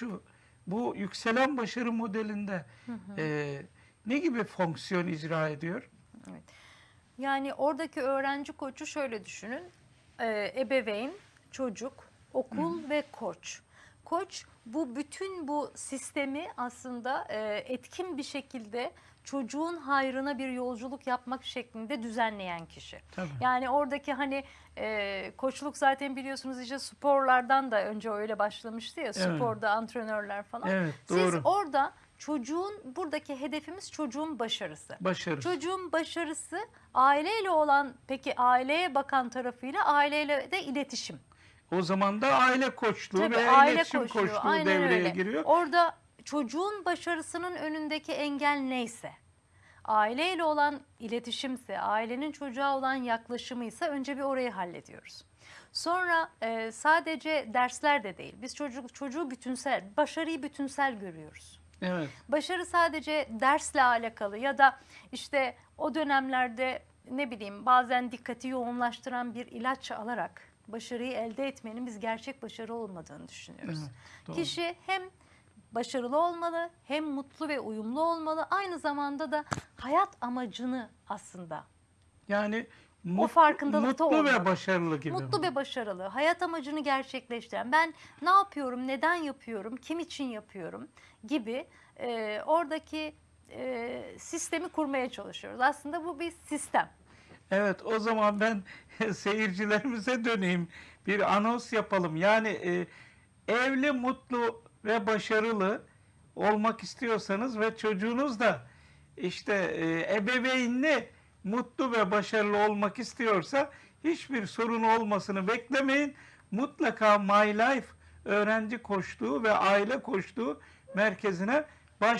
şu bu yükselen başarı modelinde e, ne gibi fonksiyon icra ediyor? Yani oradaki öğrenci koçu şöyle düşünün. Ee, ebeveyn, çocuk, okul ve koç. Koç bu bütün bu sistemi aslında e, etkin bir şekilde çocuğun hayrına bir yolculuk yapmak şeklinde düzenleyen kişi. Tabii. Yani oradaki hani e, koçluk zaten biliyorsunuz işte sporlardan da önce öyle başlamıştı ya Evet. sporda antrenörler falan. Evet, Siz doğru. orada çocuğun buradaki hedefimiz çocuğun başarısı. Başarı. Çocuğun başarısı aileyle olan peki aileye bakan tarafıyla aileyle de iletişim. O zaman da aile koçluğu Tabii ve aile iletişim koçluğu, koçluğu aynen devreye öyle. giriyor. Orada çocuğun başarısının önündeki engel neyse, aileyle olan iletişimse, ailenin çocuğa olan yaklaşımıysa önce bir orayı hallediyoruz. Sonra e, sadece dersler de değil. Biz çocuk çocuğu bütünsel, başarıyı bütünsel görüyoruz. Evet. Başarı sadece dersle alakalı ya da işte o dönemlerde ne bileyim bazen dikkati yoğunlaştıran bir ilaç alarak başarıyı elde etmenin biz gerçek başarı olmadığını düşünüyoruz. Evet, doğru. Kişi hem başarılı olmalı hem mutlu ve uyumlu olmalı aynı zamanda da hayat amacını aslında Yani mut- farkındalıkta mutlu ve olmalı. başarılı gibi. Mutlu ve başarılı, hayat amacını gerçekleştiren, ben ne yapıyorum, neden yapıyorum, kim için yapıyorum gibi e, oradaki e, sistemi kurmaya çalışıyoruz. Aslında bu bir sistem. Evet o zaman ben seyircilerimize döneyim. Bir anons yapalım. Yani e, evli, mutlu ve başarılı olmak istiyorsanız ve çocuğunuz da işte e, ebeveynli, mutlu ve başarılı olmak istiyorsa hiçbir sorun olmasını beklemeyin. Mutlaka My Life öğrenci koştuğu ve aile koştuğu merkezine başvurun.